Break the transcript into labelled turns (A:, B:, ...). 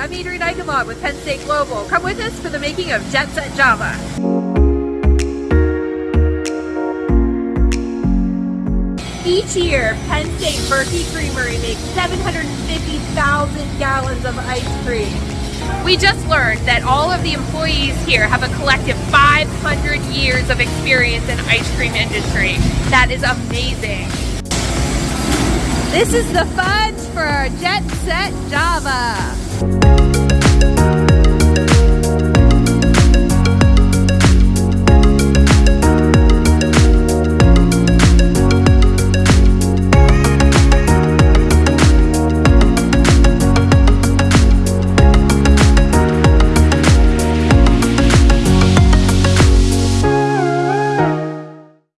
A: I'm Adrienne Eichenlaub with Penn State Global. Come with us for the making of Jet Set Java. Each year, Penn State Berkey Creamery makes 750,000 gallons of ice cream. We just learned that all of the employees here have a collective 500 years of experience in ice cream industry. That is amazing. This is the fudge for our Jet Set Java.